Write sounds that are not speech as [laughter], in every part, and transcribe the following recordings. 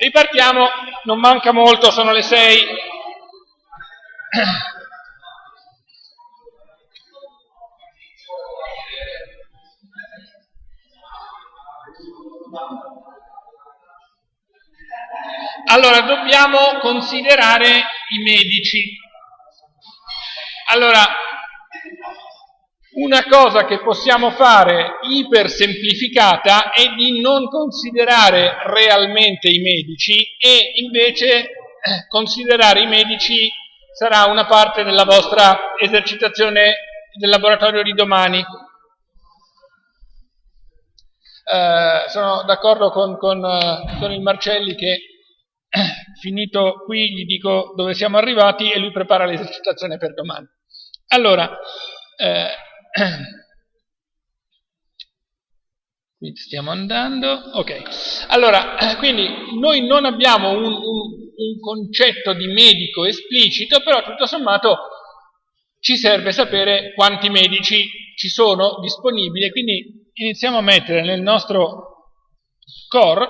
Ripartiamo, non manca molto, sono le 6. Allora, dobbiamo considerare i medici. Allora, una cosa che possiamo fare ipersemplificata è di non considerare realmente i medici e invece eh, considerare i medici sarà una parte della vostra esercitazione del laboratorio di domani. Eh, sono d'accordo con, con, eh, con il Marcelli che finito qui gli dico dove siamo arrivati e lui prepara l'esercitazione per domani. Allora, eh, [clears throat] qui stiamo andando, ok. Allora, quindi noi non abbiamo un, un, un concetto di medico esplicito, però tutto sommato ci serve sapere quanti medici ci sono disponibili, quindi iniziamo a mettere nel nostro core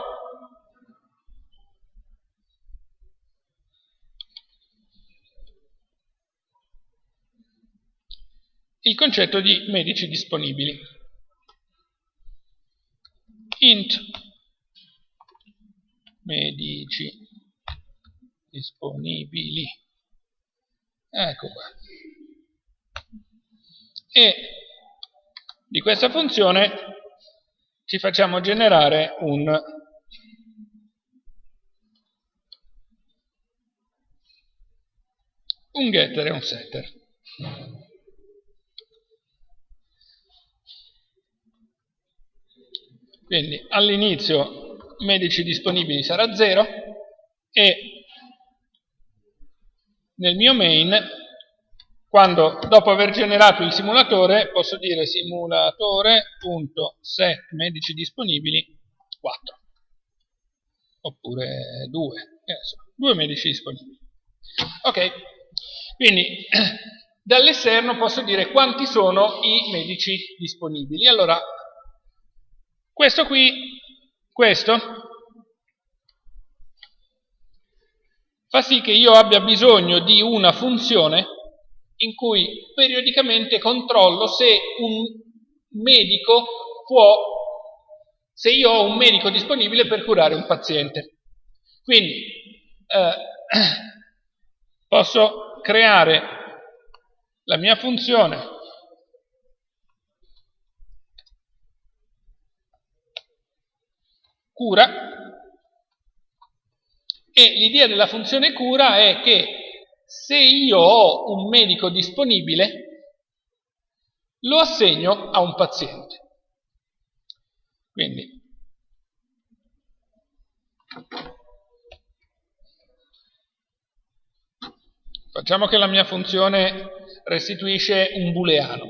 il concetto di medici disponibili. Int medici disponibili. Ecco qua. E di questa funzione ci facciamo generare un un getter e un setter. Quindi all'inizio medici disponibili sarà 0 e nel mio main, quando dopo aver generato il simulatore, posso dire simulatore.set medici disponibili 4 oppure 2, due medici disponibili. Ok, quindi [clears throat] dall'esterno posso dire quanti sono i medici disponibili. Allora questo qui, questo, fa sì che io abbia bisogno di una funzione in cui periodicamente controllo se un medico può, se io ho un medico disponibile per curare un paziente. Quindi eh, [clears throat] posso creare la mia funzione cura e l'idea della funzione cura è che se io ho un medico disponibile lo assegno a un paziente. Quindi facciamo che la mia funzione restituisce un booleano.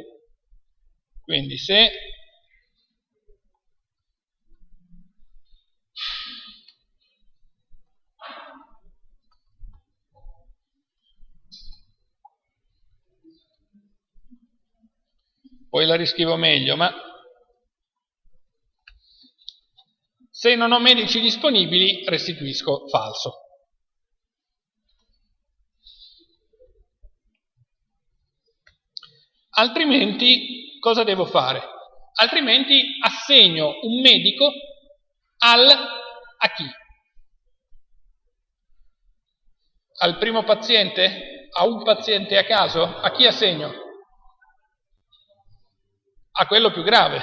Quindi se poi la riscrivo meglio, ma se non ho medici disponibili restituisco falso. Altrimenti cosa devo fare? Altrimenti assegno un medico al, a chi? Al primo paziente? A un paziente a caso? A chi assegno? A quello più grave.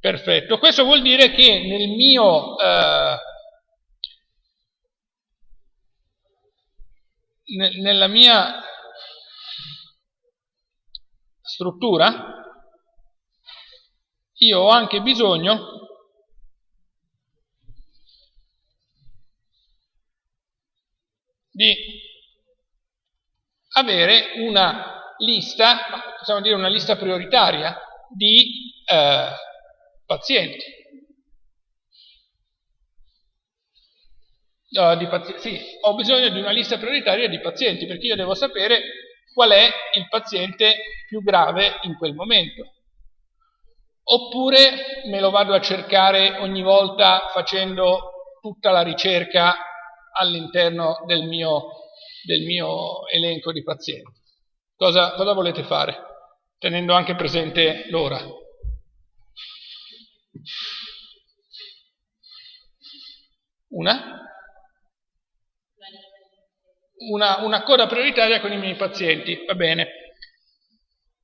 Perfetto. Questo vuol dire che nel mio... Eh, nella mia struttura io ho anche bisogno di avere una lista, possiamo dire una lista prioritaria di eh, pazienti. Uh, di. Sì, ho bisogno di una lista prioritaria di pazienti perché io devo sapere qual è il paziente più grave in quel momento. Oppure me lo vado a cercare ogni volta facendo tutta la ricerca all'interno del del mio elenco di pazienti. Cosa, cosa volete fare? Tenendo anche presente l'ora. Una? Una, una coda prioritaria con i miei pazienti, va bene.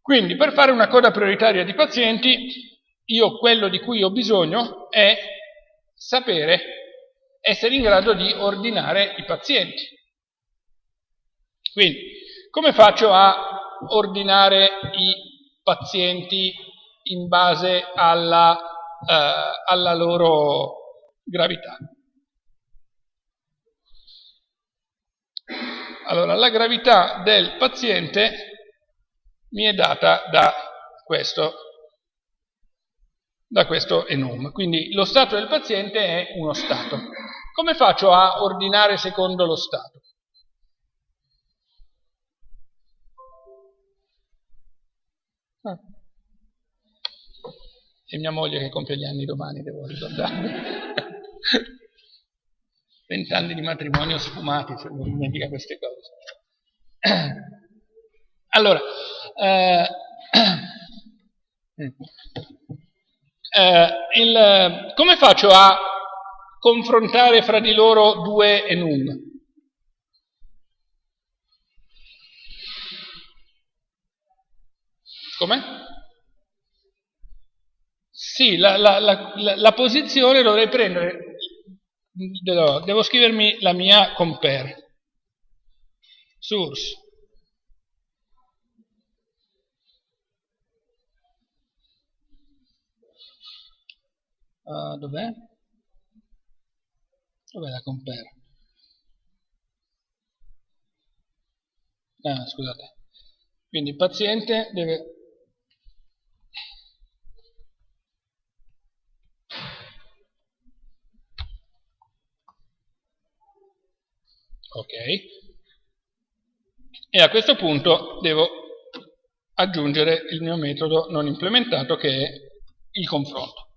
Quindi per fare una coda prioritaria di pazienti, io quello di cui ho bisogno è sapere, essere in grado di ordinare i pazienti. Quindi, come faccio a ordinare i pazienti in base alla, eh, alla loro gravità? Allora, la gravità del paziente mi è data da questo, da questo enum. Quindi lo stato del paziente è uno stato. Come faccio a ordinare secondo lo stato? Ah. E mia moglie che compie gli anni domani, devo ricordare. [laughs] Vent'anni di matrimonio sfumati, se non dimentica queste cose. [clears throat] Allora, eh, [clears throat] eh, il, come faccio a confrontare fra di loro due enum? Come? Sì, la, la, la, la, posizione dovrei prendere, devo scrivermi la mia compare, source, Uh, dov'è? Dov'è la compare? Ah, scusate. Quindi il paziente deve... Ok. E a questo punto devo aggiungere il mio metodo non implementato che è il confronto.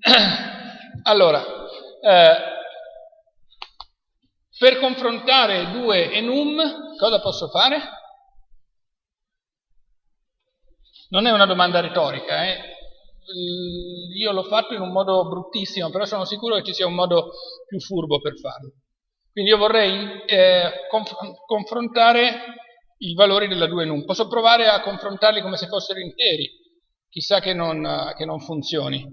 [clears throat] Allora, eh, per confrontare due enum, cosa posso fare? Non è una domanda retorica, eh? io l'ho fatto in un modo bruttissimo, però sono sicuro che ci sia un modo più furbo per farlo. Quindi io vorrei eh, conf confrontare i valori della due enum. Posso provare a confrontarli come se fossero interi, chissà che non, che non funzioni.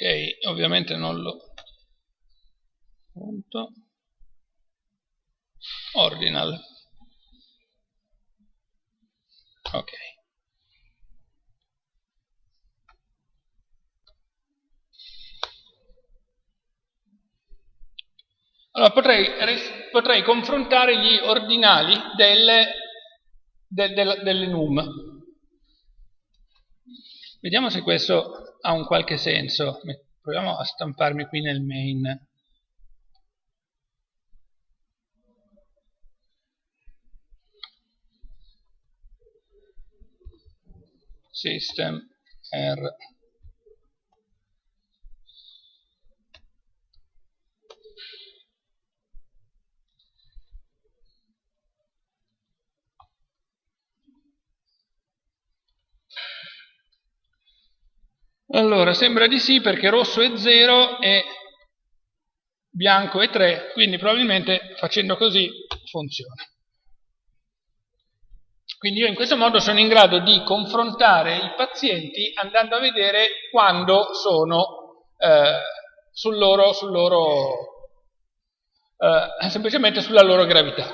Ok ovviamente non lo punto. Ordinal. Ok. Allora potrei, potrei confrontare gli ordinali delle, de, de, delle num Vediamo se questo ha un qualche senso. Proviamo a stamparmi qui nel main. System R Allora, sembra di sì perché rosso è 0 e bianco è 3, quindi probabilmente facendo così funziona. Quindi io in questo modo sono in grado di confrontare i pazienti andando a vedere quando sono eh, sul loro, sul loro eh, semplicemente sulla loro gravità.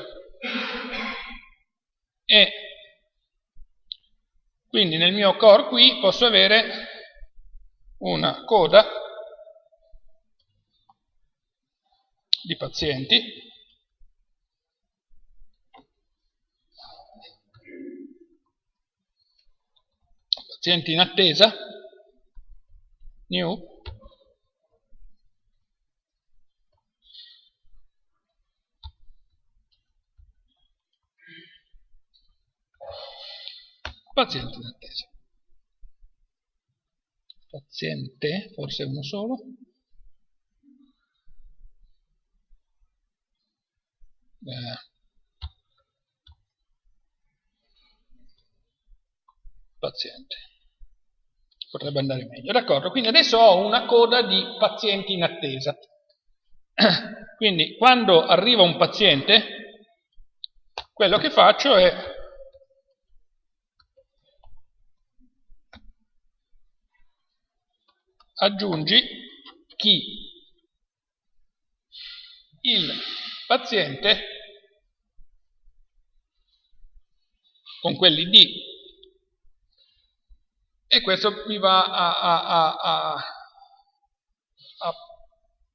E Quindi nel mio core qui posso avere una coda di pazienti. Pazienti in attesa. New. Paziente in attesa. Paziente, forse uno solo. Eh. Paziente. Potrebbe andare meglio. D'accordo, quindi adesso ho una coda di pazienti in attesa. [coughs] Quindi quando arriva un paziente, quello che faccio è aggiungi chi? Il paziente con quell'id e questo mi va a, a, a, a,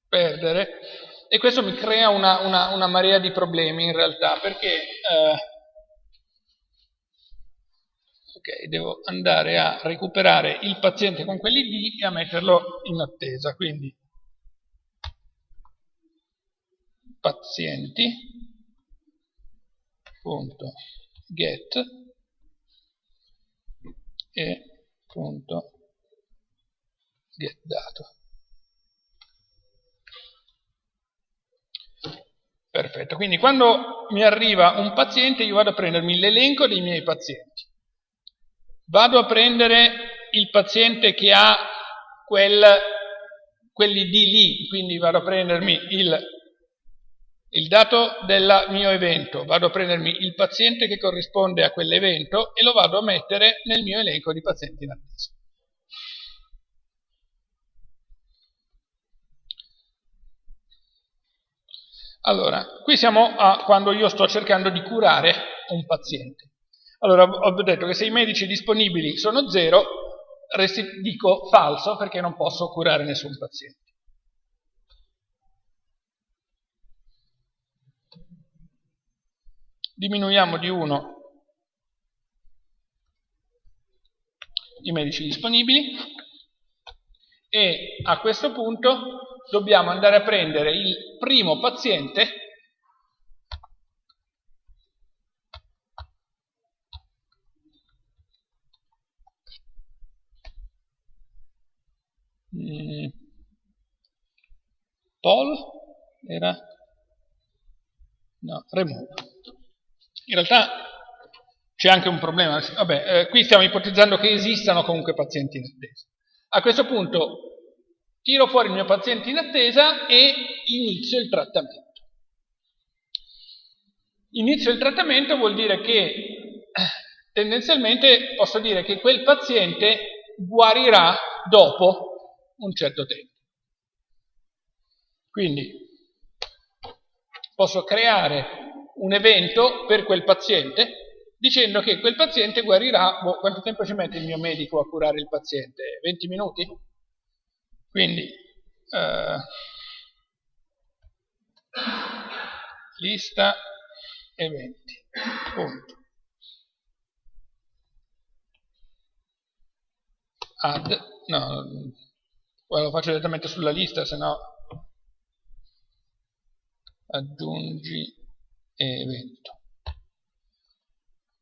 perdere. E questo mi crea una, una, una, marea di problemi in realtà perché eh, ok, devo andare a recuperare il paziente con quell'id e a metterlo in attesa, quindi. Pazienti. Punto. Get. E punto. Get dato. Perfetto quindi quando mi arriva un paziente io vado a prendermi l'elenco dei miei pazienti vado a prendere il paziente che ha quel, quelli di lì, quindi vado a prendermi il, il dato del mio evento, vado a prendermi il paziente che corrisponde a quell'evento e lo vado a mettere nel mio elenco di pazienti in attesa. Allora, qui siamo a quando io sto cercando di curare un paziente. Allora, ho detto che se i medici disponibili sono zero, dico falso perché non posso curare nessun paziente. Diminuiamo di 1 i medici disponibili e a questo punto dobbiamo andare a prendere il primo paziente Mm. Paul era no, remove. In realtà c'è anche un problema. Vabbè, eh, qui stiamo ipotizzando che esistano comunque pazienti in attesa. A questo punto tiro fuori il mio paziente in attesa e inizio il trattamento. Inizio il trattamento vuol dire che eh, tendenzialmente posso dire che quel paziente guarirà dopo un certo tempo. Quindi posso creare un evento per quel paziente dicendo che quel paziente guarirà, boh, quanto tempo ci mette il mio medico a curare il paziente? 20 minuti? Quindi eh, lista eventi, punto. Add, no, Ora lo faccio direttamente sulla lista, se no aggiungi evento.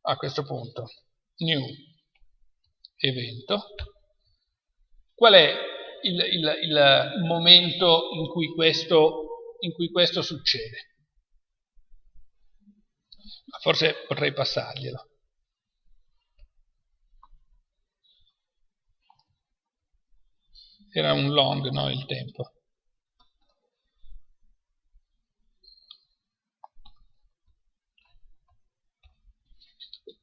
A questo punto, new evento. Qual è il, il, il momento in cui, questo, in cui questo succede? Forse potrei passarglielo. Era un long no, il tempo.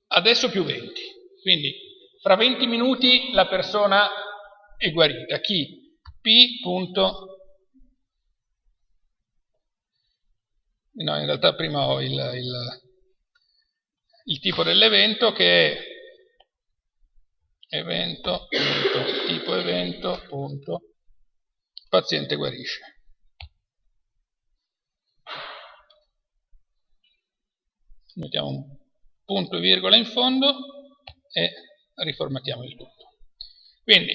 Adesso più 20, quindi fra 20 minuti la persona è guarita. Chi? P. No, in realtà prima ho il, il, il tipo dell'evento che è evento, punto, tipo evento, punto, paziente guarisce. Mettiamo un punto e virgola in fondo e riformattiamo il tutto. Quindi,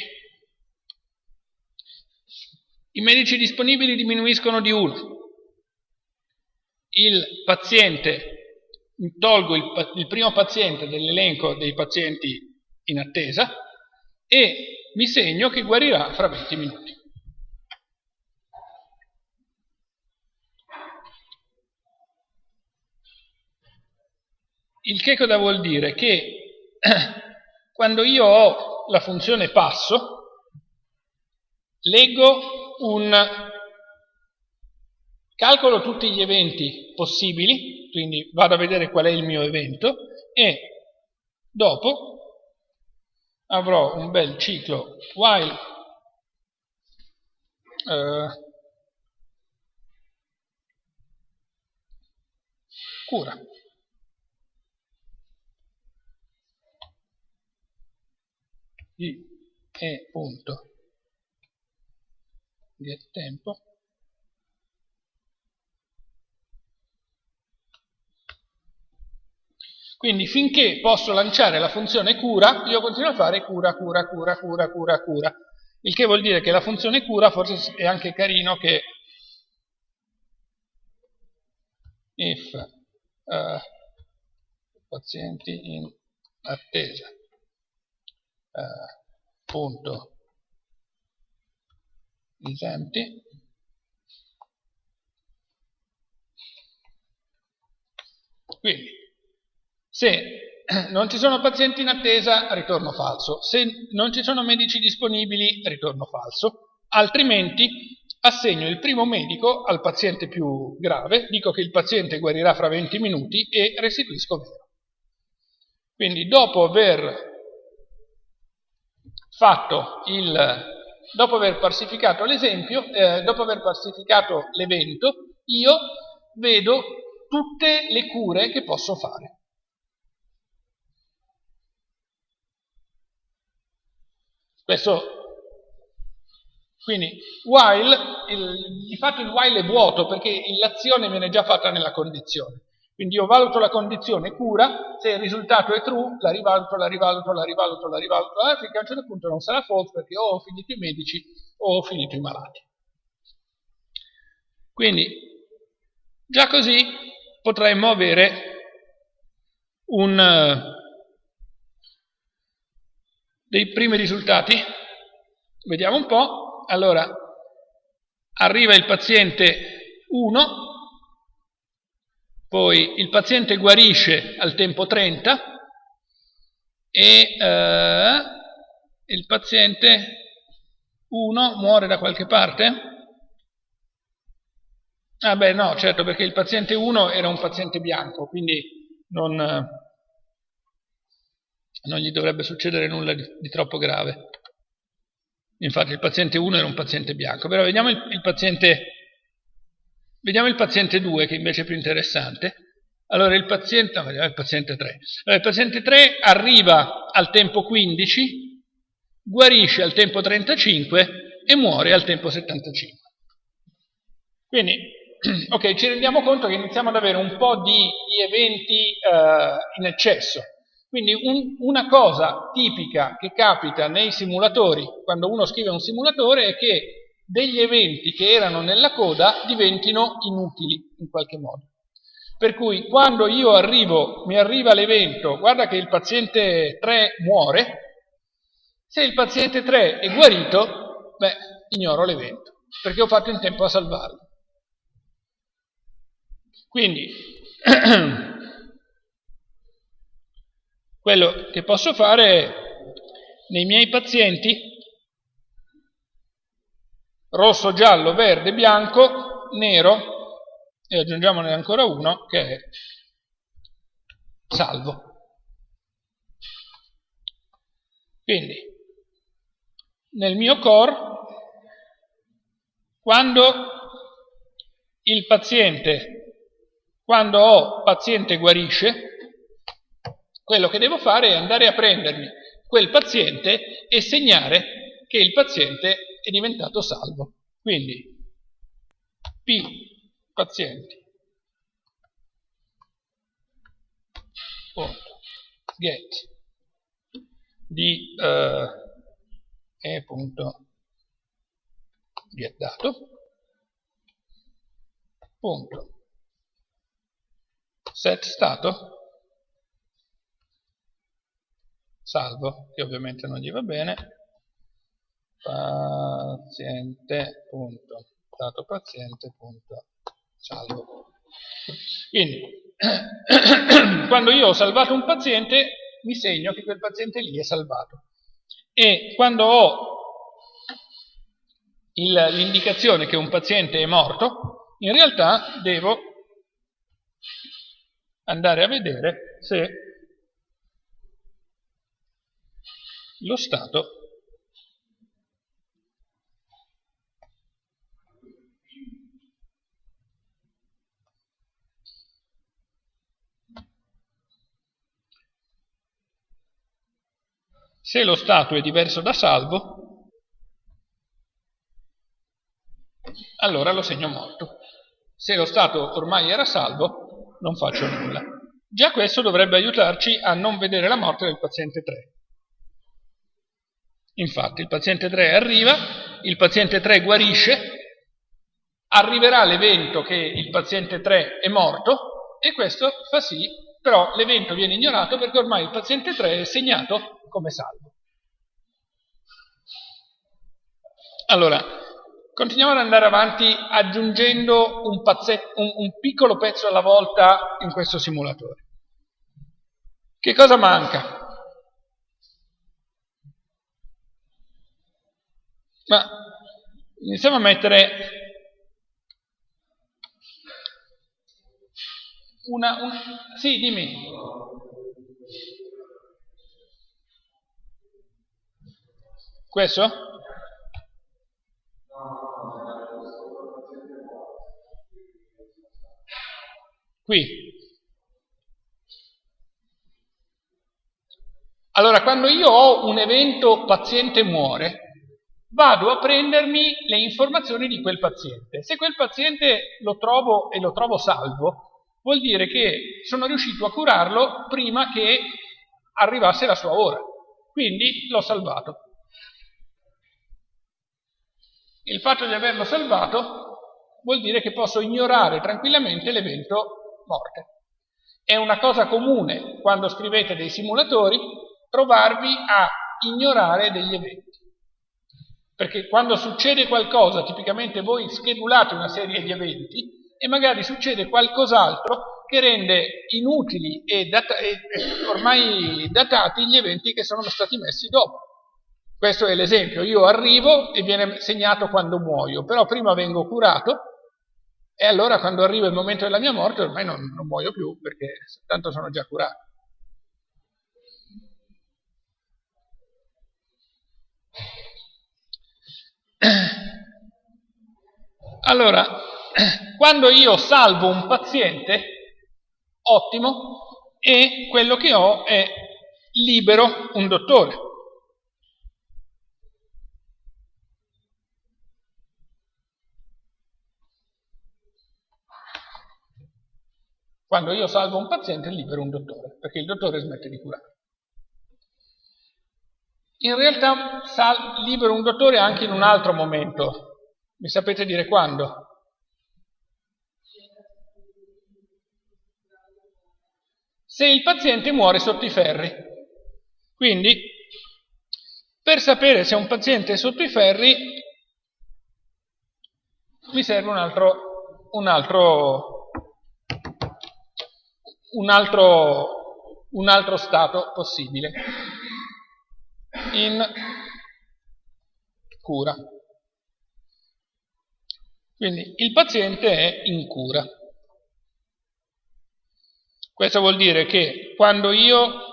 i medici disponibili diminuiscono di 1. Il paziente, tolgo il, il primo paziente dell'elenco dei pazienti in attesa e mi segno che guarirà fra 20 minuti. Il che cosa vuol dire? Che [clears throat] quando io ho la funzione passo, leggo un... calcolo tutti gli eventi possibili, quindi vado a vedere qual è il mio evento e dopo avrò un bel ciclo. While eh, cura. E punto. Get tempo Quindi finché posso lanciare la funzione cura, io continuo a fare cura, cura, cura, cura, cura, cura. Il che vuol dire che la funzione cura forse è anche carino che if uh, pazienti in attesa uh, punto esempio quindi se [clears throat] non ci sono pazienti in attesa, ritorno falso. Se non ci sono medici disponibili, ritorno falso. Altrimenti assegno il primo medico al paziente più grave, dico che il paziente guarirà fra 20 minuti e restituisco vero. Quindi dopo aver fatto il, dopo aver parsificato l'esempio, eh, dopo aver parsificato l'evento, io vedo tutte le cure che posso fare. Questo, quindi, while, il, di fatto il while è vuoto perché l'azione viene già fatta nella condizione. Quindi io valuto la condizione cura, se il risultato è true, la rivaluto, la rivaluto, la rivaluto, la rivaluto, ah, finché a un certo punto non sarà false perché o ho finito i medici o ho finito i malati. Quindi, già così potremmo avere un, dei primi risultati? Vediamo un po'. Allora, arriva il paziente 1, poi il paziente guarisce al tempo 30 e eh, il paziente 1 muore da qualche parte? Ah beh no, certo, perché il paziente 1 era un paziente bianco, quindi non non gli dovrebbe succedere nulla di, di troppo grave. Infatti il paziente 1 era un paziente bianco, però vediamo il, il, paziente, vediamo il paziente 2 che invece è più interessante. Allora il paziente, no, il paziente 3. Allora, il paziente 3 arriva al tempo 15, guarisce al tempo 35 e muore al tempo 75. Quindi, [clears throat] ok, ci rendiamo conto che iniziamo ad avere un po' di, di eventi uh, in eccesso. Quindi un, una cosa tipica che capita nei simulatori, quando uno scrive un simulatore, è che degli eventi che erano nella coda diventino inutili in qualche modo. Per cui quando io arrivo, mi arriva l'evento, guarda che il paziente 3 muore, se il paziente 3 è guarito, beh, ignoro l'evento, perché ho fatto in tempo a salvarlo. Quindi, [clears throat] Quello che posso fare nei miei pazienti, rosso, giallo, verde, bianco, nero, e aggiungiamone ancora uno che è salvo. Quindi, nel mio core, quando il paziente, quando ho paziente guarisce, quello che devo fare è andare a prendermi quel paziente e segnare che il paziente è diventato salvo. Quindi P pazienti. Punto get. Di uh, e punto get dato. Punto. Set stato salvo che ovviamente non gli va bene. Paziente punto. Dato paziente punto. Salvo. Quindi [coughs] quando io ho salvato un paziente mi segno che quel paziente lì è salvato. E quando ho l'indicazione che un paziente è morto in realtà devo andare a vedere se lo stato se lo stato è diverso da salvo allora lo segno morto. Se lo stato ormai era salvo non faccio nulla. Già questo dovrebbe aiutarci a non vedere la morte del paziente 3 Infatti il paziente 3 arriva, il paziente 3 guarisce, arriverà l'evento che il paziente 3 è morto e questo fa sì, però l'evento viene ignorato perché ormai il paziente 3 è segnato come salvo. Allora, continuiamo ad andare avanti aggiungendo un, un, un piccolo pezzo alla volta in questo simulatore. Che cosa manca? Ma iniziamo a mettere una, una... Sì, dimmi. Questo? Qui. Allora, quando io ho un evento paziente muore, vado a prendermi le informazioni di quel paziente. Se quel paziente lo trovo e lo trovo salvo, vuol dire che sono riuscito a curarlo prima che arrivasse la sua ora. Quindi l'ho salvato. Il fatto di averlo salvato vuol dire che posso ignorare tranquillamente l'evento morte. È una cosa comune quando scrivete dei simulatori trovarvi a ignorare degli eventi. Perché quando succede qualcosa, tipicamente voi schedulate una serie di eventi e magari succede qualcos'altro che rende inutili e, data e ormai datati gli eventi che sono stati messi dopo. Questo è l'esempio, io arrivo e viene segnato quando muoio, però prima vengo curato e allora quando arriva il momento della mia morte ormai non, non muoio più perché tanto sono già curato. Allora, quando io salvo un paziente, ottimo, e quello che ho è libero un dottore. Quando io salvo un paziente libero un dottore, perché il dottore smette di curare. In realtà libero un dottore anche in un altro momento. Mi sapete dire quando? Se il paziente muore sotto i ferri. Quindi, per sapere se un paziente è sotto i ferri, mi serve un altro, un altro, un altro, un altro stato possibile in cura. Quindi il paziente è in cura. Questo vuol dire che quando io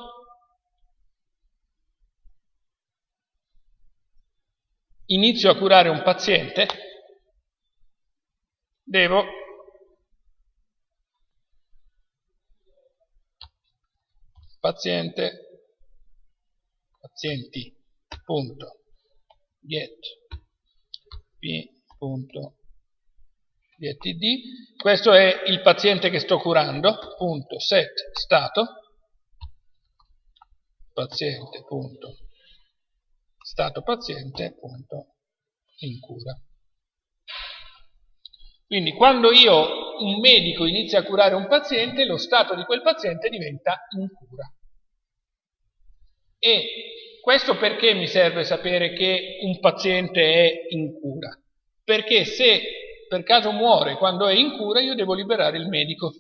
inizio a curare un paziente, devo paziente pazienti punto. Get. Questo è il paziente che sto curando punto. Set stato. Paziente punto. Stato paziente punto. In cura. Quindi quando io, un medico, inizia a curare un paziente, lo stato di quel paziente diventa in cura. E questo perché mi serve sapere che un paziente è in cura? Perché se per caso muore quando è in cura, io devo liberare il medico.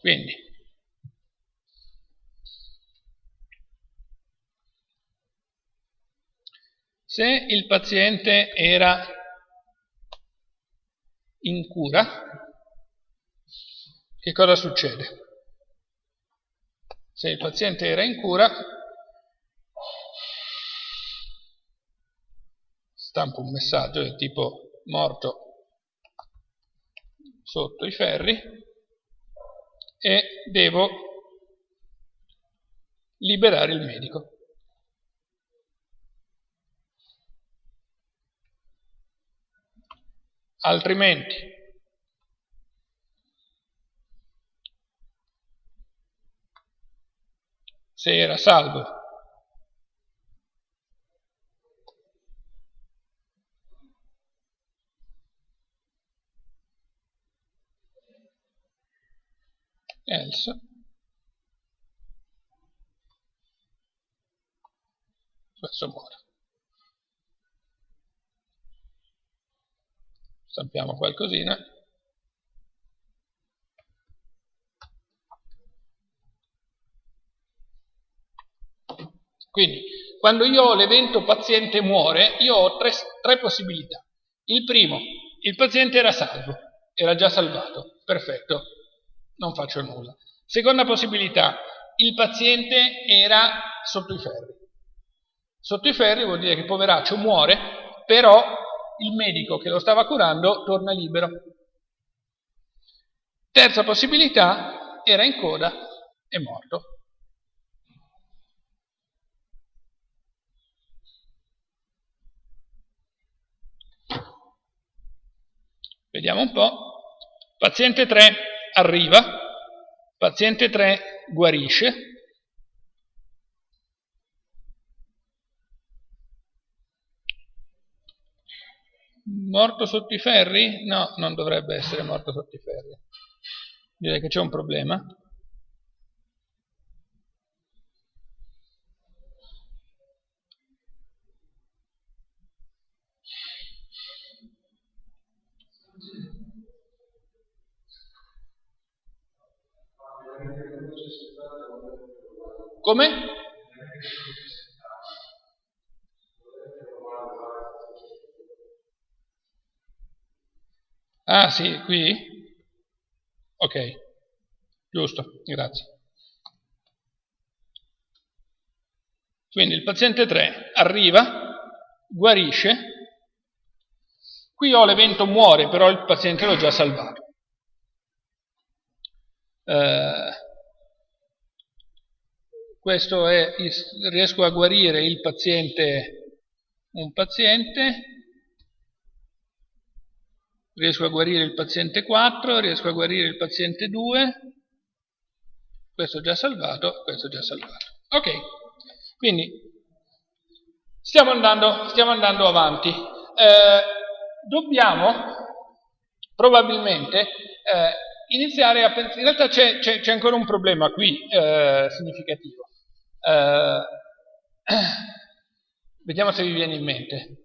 Quindi, Se il paziente era in cura, che cosa succede? Se il paziente era in cura, stampo un messaggio del tipo morto sotto i ferri e devo liberare il medico. altrimenti se era salvo. Else questo muore. Stampiamo qualcosina quindi quando io ho l'evento paziente muore io ho tre, tre possibilità il primo, il paziente era salvo era già salvato, perfetto non faccio nulla seconda possibilità, il paziente era sotto i ferri sotto i ferri vuol dire che poveraccio muore però il medico che lo stava curando torna libero. Terza possibilità, era in coda e morto. Vediamo un po'. Paziente 3 arriva, paziente 3 guarisce, Morto sotto i ferri? No, non dovrebbe essere morto sotto i ferri. Direi che c'è un problema. Come? Ah sì, qui? Ok, giusto, grazie. Quindi il paziente 3 arriva, guarisce, qui ho l'evento muore, però il paziente l'ho già salvato. Eh, questo è, riesco a guarire il paziente, un paziente, riesco a guarire il paziente 4, riesco a guarire il paziente 2, questo già salvato, questo già salvato. Ok, quindi stiamo andando, stiamo andando avanti. Eh, dobbiamo probabilmente eh, iniziare a pensare, in realtà c'è ancora un problema qui eh, significativo. Eh, [clears throat] vediamo se vi viene in mente.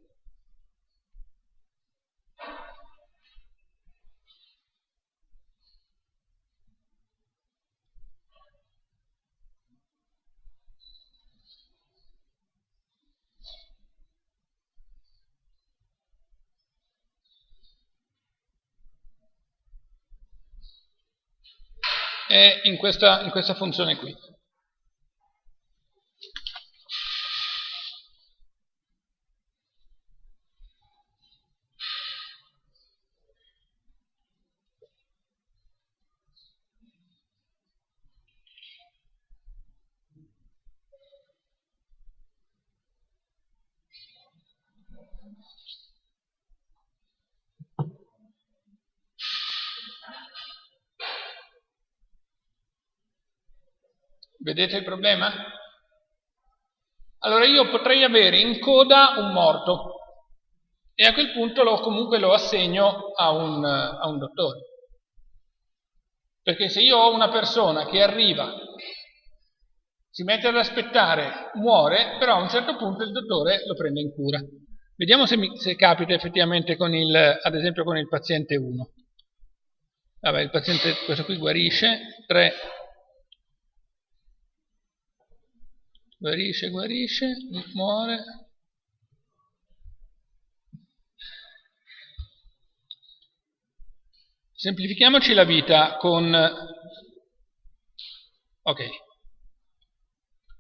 in questa, in questa funzione qui. Vedete il problema? Allora io potrei avere in coda un morto e a quel punto lo, comunque lo assegno a un, a un dottore. Perché se io ho una persona che arriva, si mette ad aspettare, muore, però a un certo punto il dottore lo prende in cura. Vediamo se, mi, se capita effettivamente con il, ad esempio con il paziente 1. Vabbè, il paziente, questo qui guarisce, 3 guarisce, guarisce, muore. Semplifichiamoci la vita con... Ok.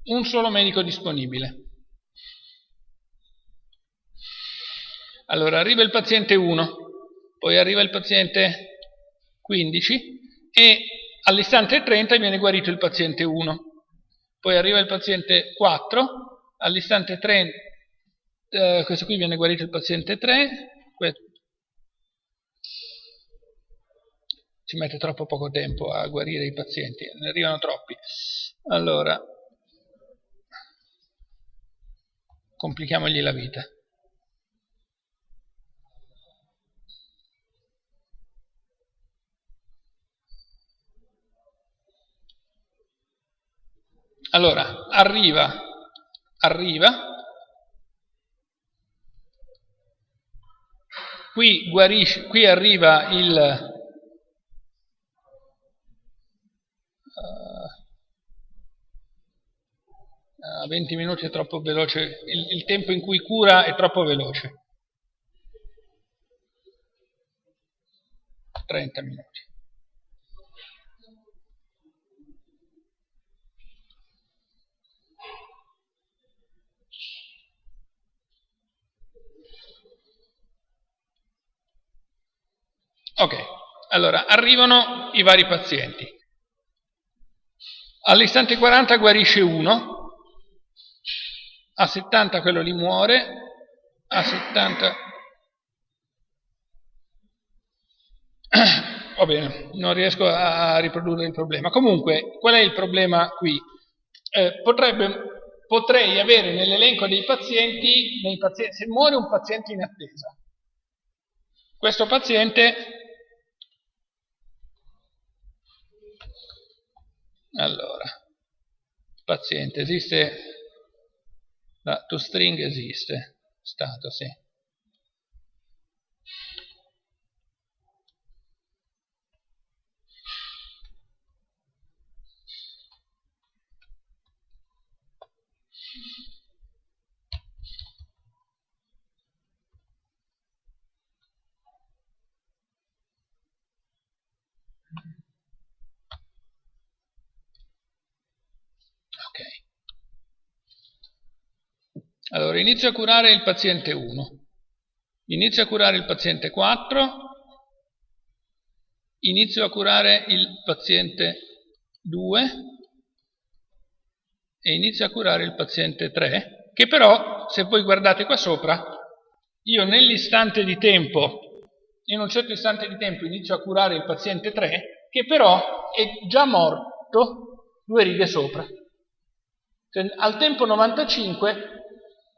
Un solo medico disponibile. Allora, arriva il paziente 1, poi arriva il paziente 15 e all'istante 30 viene guarito il paziente 1 poi arriva il paziente 4, all'istante 3, eh, questo qui viene guarito il paziente 3, ci mette troppo poco tempo a guarire i pazienti, ne arrivano troppi. Allora, complichiamogli la vita. Allora, arriva, arriva, qui, guarisce, qui arriva il... Uh, 20 minuti è troppo veloce, il, il tempo in cui cura è troppo veloce. 30 minuti. Ok, allora arrivano i vari pazienti. All'istante 40 guarisce uno, a 70 quello lì muore, a 70... [coughs] Va bene, non riesco a riprodurre il problema. Comunque, qual è il problema qui? Eh, potrebbe, potrei avere nell'elenco dei pazienti, pazienti, se muore un paziente in attesa, questo paziente Allora, paziente, esiste, la toString esiste, stato, sì. Allora, inizio a curare il paziente 1, inizio a curare il paziente 4, inizio a curare il paziente 2 e inizio a curare il paziente 3, che però, se voi guardate qua sopra, io nell'istante di tempo, in un certo istante di tempo inizio a curare il paziente 3, che però è già morto due righe sopra. Cioè, al tempo 95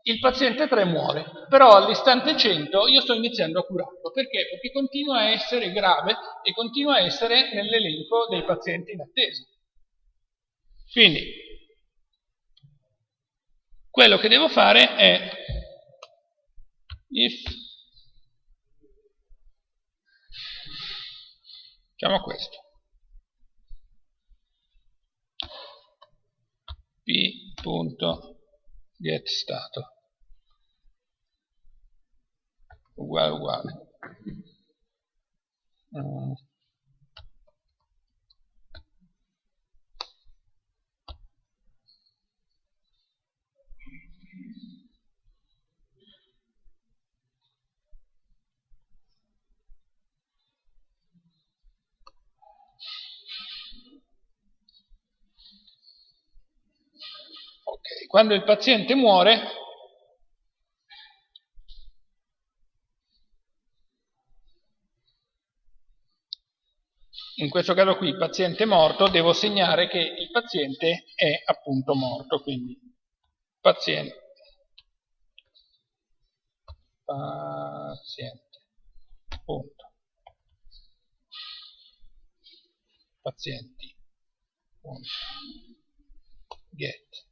il paziente 3 muore, però all'istante 100 io sto iniziando a curarlo. Perché? Perché continua a essere grave e continua a essere nell'elenco dei pazienti in attesa. Quindi, quello che devo fare è if facciamo questo p.getStato uguale uguale mm. Quando il paziente muore in questo caso qui paziente morto, devo segnare che il paziente è appunto morto, quindi paziente, paziente, punto, pazienti, punto, get,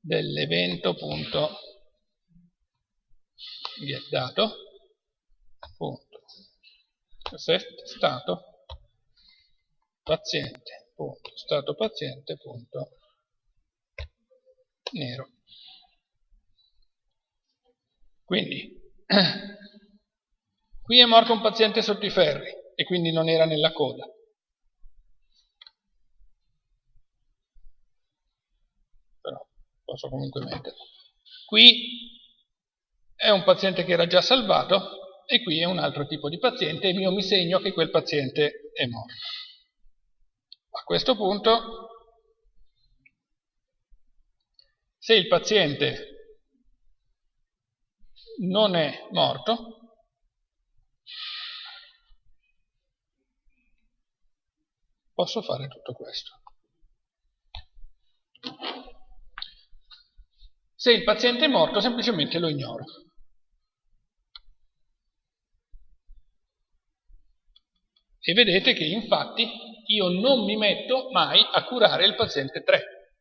dell'evento, punto, get. Dato, punto, set, stato, paziente, punto, stato paziente, punto, nero. Quindi, [clears throat] qui è morto un paziente sotto i ferri e quindi non era nella coda. Però posso comunque metterlo. Qui è un paziente che era già salvato e qui è un altro tipo di paziente e io mi segno che quel paziente è morto. A questo punto, se il paziente non è morto, posso fare tutto questo. Se il paziente è morto, semplicemente lo ignoro. E vedete che infatti io non mi metto mai a curare il paziente 3,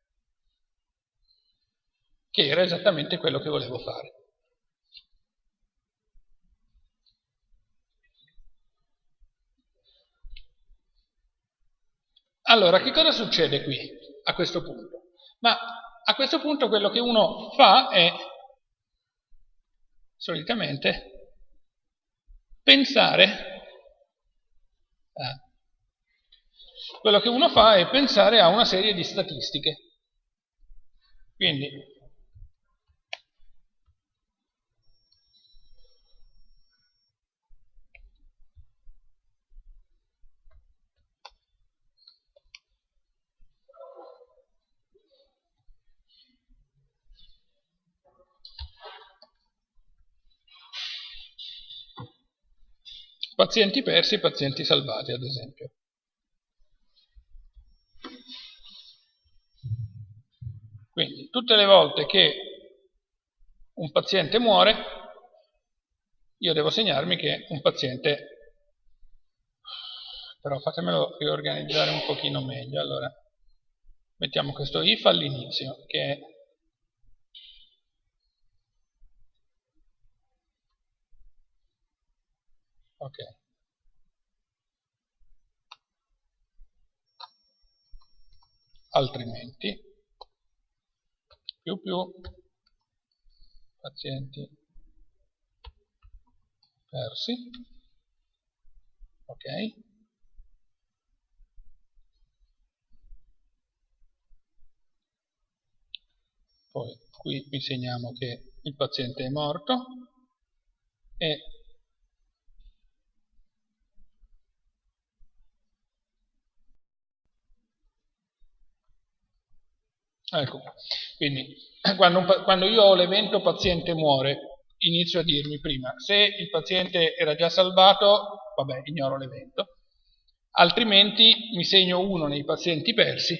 che era esattamente quello che volevo fare. Allora, che cosa succede qui a questo punto? Ma a questo punto quello che uno fa è solitamente pensare quello che uno fa è pensare a una serie di statistiche. Quindi Pazienti persi e pazienti salvati, ad esempio. Quindi, tutte le volte che un paziente muore, io devo segnarmi che un paziente... Però fatemelo riorganizzare un pochino meglio. Allora, mettiamo questo if all'inizio, che è ok. Altrimenti. Più più. Pazienti. Persi. Ok. Poi qui vi che il paziente è morto e Ecco, quindi [clears throat] quando, quando io ho l'evento paziente muore, inizio a dirmi prima, se il paziente era già salvato, vabbè, ignoro l'evento, altrimenti mi segno uno nei pazienti persi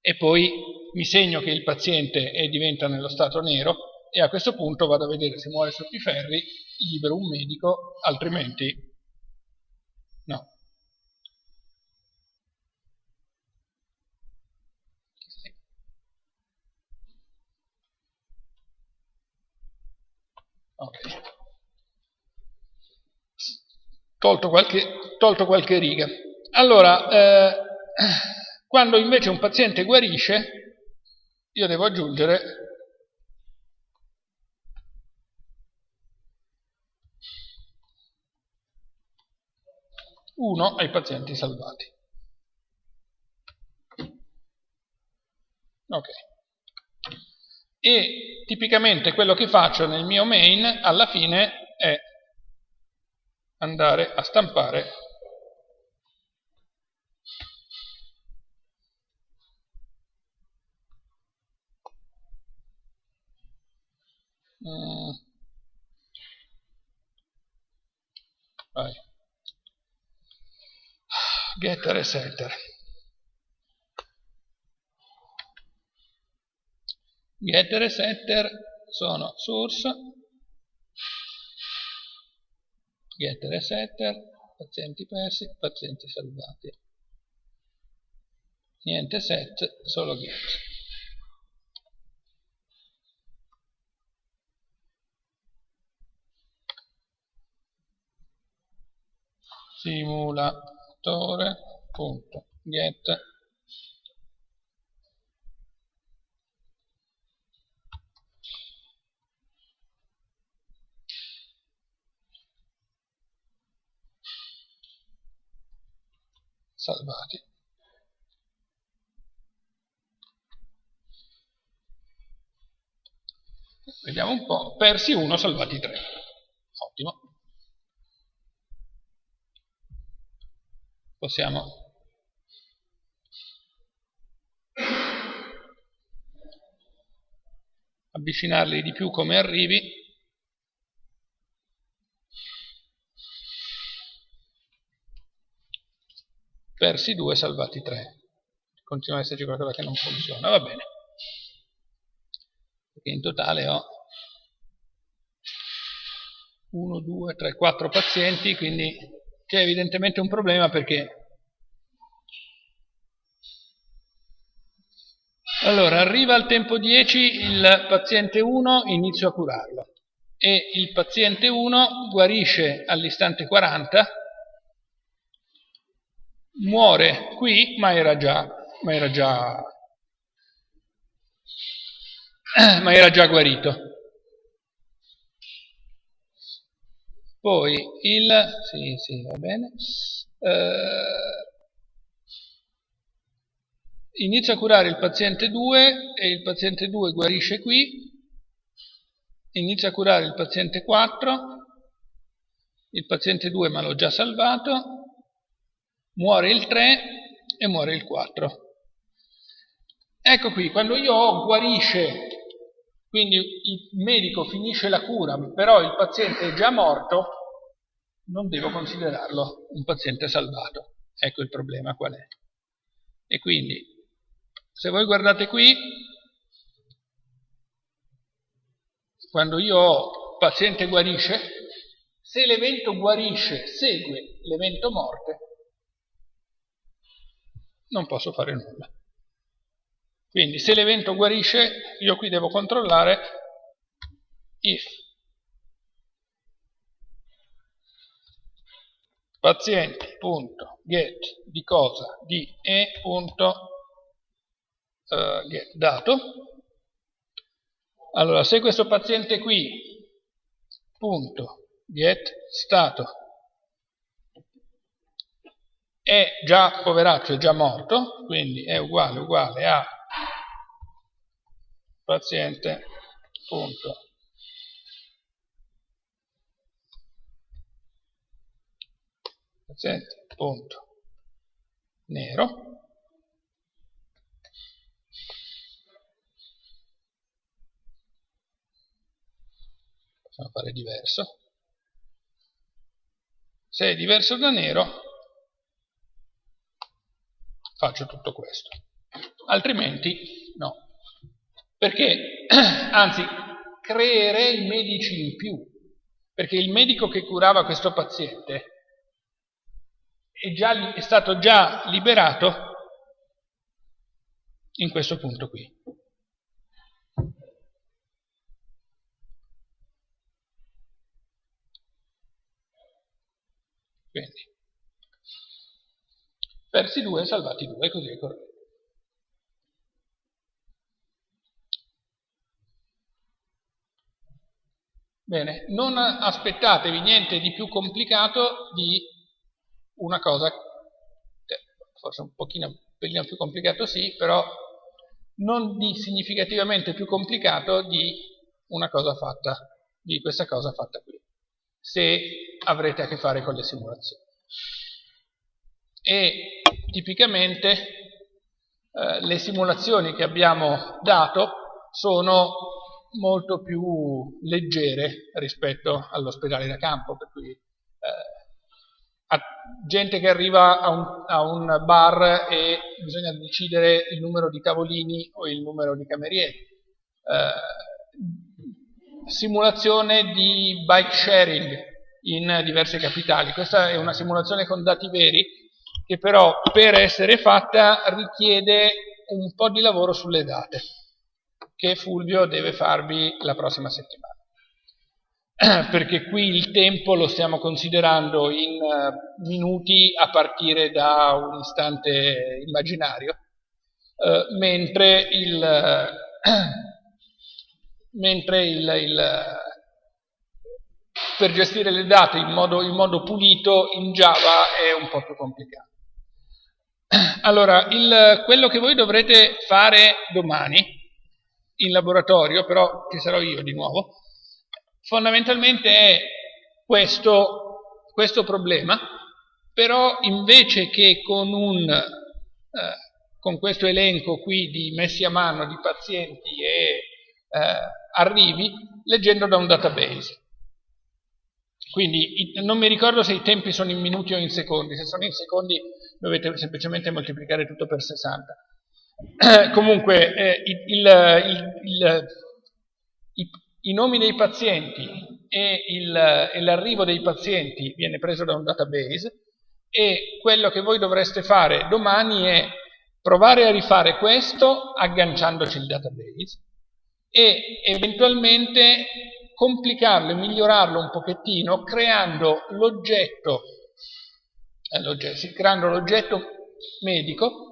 e poi mi segno che il paziente è, diventa nello stato nero e a questo punto vado a vedere se muore sotto i ferri, libero un medico, altrimenti no. Okay. Tolto, qualche, tolto qualche riga. Allora, eh, quando invece un paziente guarisce, io devo aggiungere uno ai pazienti salvati. Ok e tipicamente quello che faccio nel mio main alla fine è andare a stampare mm. getter e setter. Getter e setter sono source, getter e setter, pazienti persi, pazienti salvati. Niente set, solo get. simulatore.get salvati. Vediamo un po', persi 1, salvati 3. Ottimo. Possiamo avvicinarli di più come arrivi persi 2, salvati 3. Continua ad esserci qualcosa che non funziona, va bene. Perché in totale ho 1, 2, 3, 4 pazienti, quindi c'è evidentemente un problema perché Allora, arriva al tempo 10 il paziente 1, inizio a curarlo e il paziente 1 guarisce all'istante 40 muore qui, ma era già, ma era già, [clears throat] ma era già guarito. Poi il, sì, sì, va bene, eh, inizia a curare il paziente 2 e il paziente 2 guarisce qui, inizia a curare il paziente 4, il paziente 2 ma l'ho già salvato, muore il 3 e muore il 4. Ecco qui, quando io guarisce, quindi il medico finisce la cura, però il paziente è già morto, non devo considerarlo un paziente salvato. Ecco il problema qual è. E quindi, se voi guardate qui, quando io ho paziente guarisce, se l'evento guarisce segue l'evento morte, non posso fare nulla. Quindi se l'evento guarisce, io qui devo controllare if pazienti.get di cosa di e.get uh, dato. Allora, se questo paziente qui punto get stato è già poveraccio, è già morto, quindi è uguale uguale a paziente punto. Paziente punto. Nero. Possiamo fare diverso. Se è diverso da nero faccio tutto questo. Altrimenti no. Perché, [clears throat] anzi, creerei medici in più. Perché il medico che curava questo paziente è, già, è stato già liberato in questo punto qui. Quindi persi 2 salvati 2, così è corretto. Bene, non aspettatevi niente di più complicato di una cosa, cioè, forse un pochino, un pelino più complicato sì, però non di significativamente più complicato di una cosa fatta, di questa cosa fatta qui, se avrete a che fare con le simulazioni. E tipicamente eh, le simulazioni che abbiamo dato sono molto più leggere rispetto all'ospedale da campo, per cui eh, gente che arriva a un, a un, bar e bisogna decidere il numero di tavolini o il numero di camerieri. Eh, simulazione di bike sharing in diverse capitali. Questa è una simulazione con dati veri che però per essere fatta richiede un po' di lavoro sulle date che Fulvio deve farvi la prossima settimana. [clears throat] Perché qui il tempo lo stiamo considerando in eh, minuti a partire da un istante immaginario, eh, mentre il, [clears throat] mentre il, il per gestire le date in modo, in modo, pulito in Java è un po' più complicato. Allora, il, quello che voi dovrete fare domani in laboratorio, però ci sarò io di nuovo, fondamentalmente è questo, questo problema, però invece che con, un, eh, con, questo elenco qui di messi a mano di pazienti e eh, arrivi, leggendo da un database. Quindi non mi ricordo se i tempi sono in minuti o in secondi, se sono in secondi dovete semplicemente moltiplicare tutto per 60. [clears throat] Comunque eh, il, il, il, i, i, nomi dei pazienti e, l'arrivo dei pazienti viene preso da un database e quello che voi dovreste fare domani è provare a rifare questo agganciandoci il database e eventualmente complicarlo e migliorarlo un pochettino creando l'oggetto creando l'oggetto medico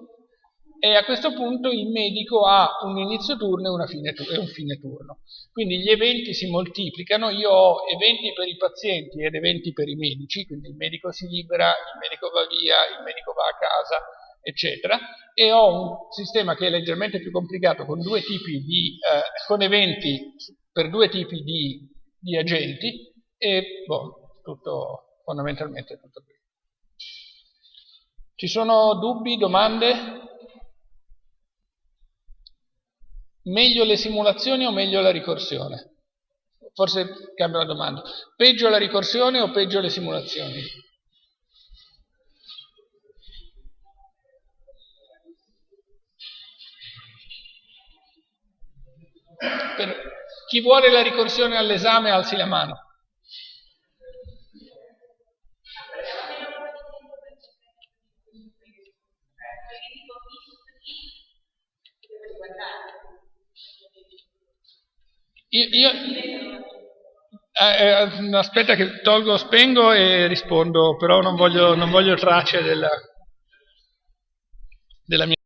e a questo punto il medico ha un inizio turno e, fine, e un fine turno. Quindi gli eventi si moltiplicano, io ho eventi per i pazienti ed eventi per i medici, quindi il medico si libera, il medico va via, il medico va a casa, eccetera, e ho un sistema che è leggermente più complicato con, due tipi di, eh, con eventi per due tipi di, di agenti e boh, tutto, fondamentalmente tutto qui. Ci sono dubbi, domande? Meglio le simulazioni o meglio la ricorsione? Forse cambio la domanda. Peggio la ricorsione o peggio le simulazioni? Per chi vuole la ricorsione all'esame alzi la mano. Io, io eh, eh, aspetta che tolgo, spengo e rispondo, però non voglio, non voglio tracce della, della mia...